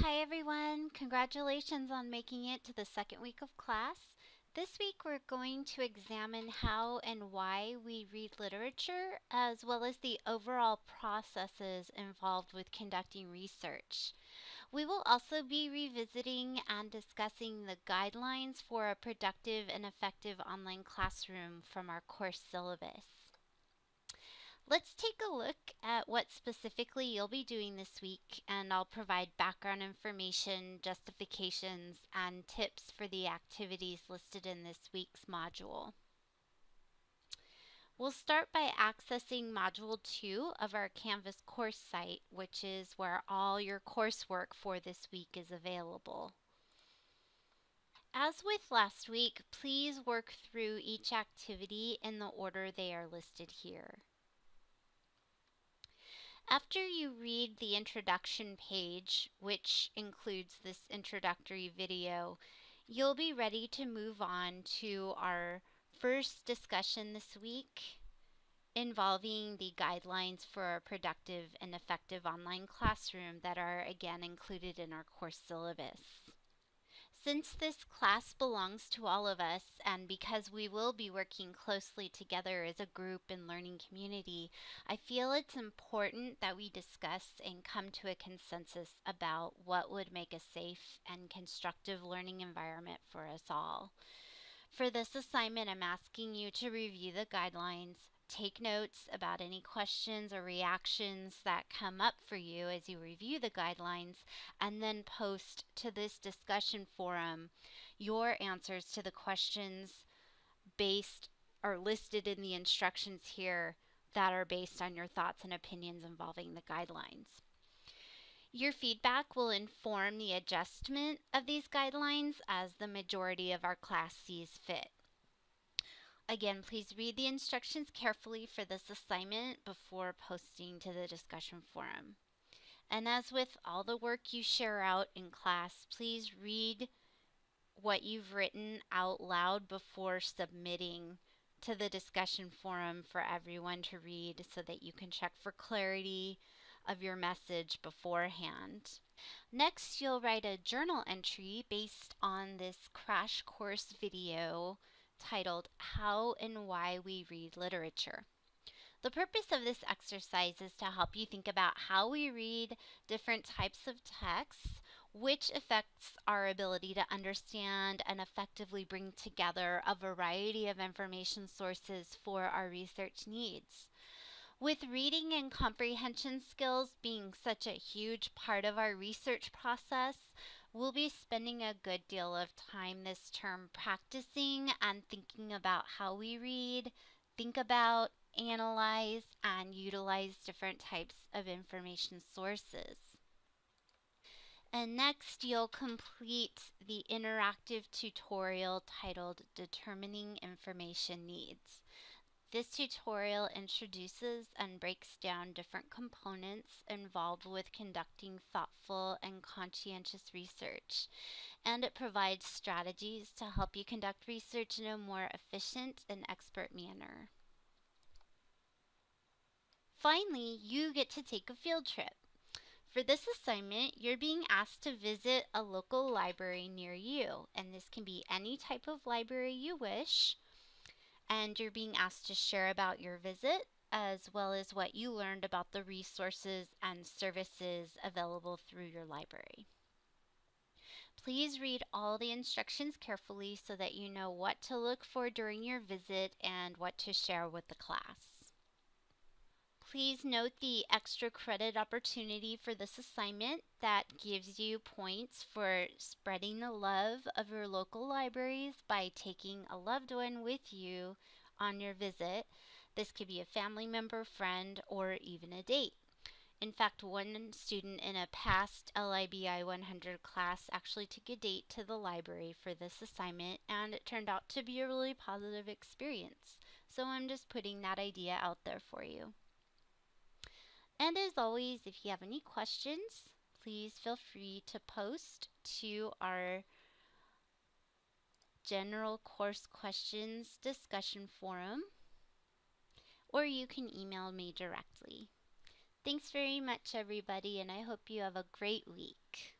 Hi everyone, congratulations on making it to the second week of class. This week we're going to examine how and why we read literature, as well as the overall processes involved with conducting research. We will also be revisiting and discussing the guidelines for a productive and effective online classroom from our course syllabus. Let's take a look at what specifically you'll be doing this week, and I'll provide background information, justifications, and tips for the activities listed in this week's module. We'll start by accessing Module 2 of our Canvas course site, which is where all your coursework for this week is available. As with last week, please work through each activity in the order they are listed here. After you read the introduction page, which includes this introductory video, you'll be ready to move on to our first discussion this week involving the guidelines for a productive and effective online classroom that are again included in our course syllabus. Since this class belongs to all of us, and because we will be working closely together as a group and learning community, I feel it's important that we discuss and come to a consensus about what would make a safe and constructive learning environment for us all. For this assignment, I'm asking you to review the guidelines, take notes about any questions or reactions that come up for you as you review the guidelines, and then post to this discussion forum your answers to the questions based or listed in the instructions here that are based on your thoughts and opinions involving the guidelines. Your feedback will inform the adjustment of these guidelines as the majority of our class sees fit. Again, please read the instructions carefully for this assignment before posting to the discussion forum. And as with all the work you share out in class, please read what you've written out loud before submitting to the discussion forum for everyone to read so that you can check for clarity of your message beforehand. Next, you'll write a journal entry based on this crash course video titled How and Why We Read Literature. The purpose of this exercise is to help you think about how we read different types of texts, which affects our ability to understand and effectively bring together a variety of information sources for our research needs. With reading and comprehension skills being such a huge part of our research process, We'll be spending a good deal of time this term practicing and thinking about how we read, think about, analyze, and utilize different types of information sources. And next, you'll complete the interactive tutorial titled Determining Information Needs. This tutorial introduces and breaks down different components involved with conducting thoughtful and conscientious research, and it provides strategies to help you conduct research in a more efficient and expert manner. Finally, you get to take a field trip. For this assignment, you're being asked to visit a local library near you, and this can be any type of library you wish and you're being asked to share about your visit as well as what you learned about the resources and services available through your library. Please read all the instructions carefully so that you know what to look for during your visit and what to share with the class. Please note the extra credit opportunity for this assignment that gives you points for spreading the love of your local libraries by taking a loved one with you on your visit. This could be a family member, friend, or even a date. In fact, one student in a past LIBI 100 class actually took a date to the library for this assignment and it turned out to be a really positive experience. So I'm just putting that idea out there for you. And as always, if you have any questions, please feel free to post to our general course questions discussion forum, or you can email me directly. Thanks very much, everybody, and I hope you have a great week.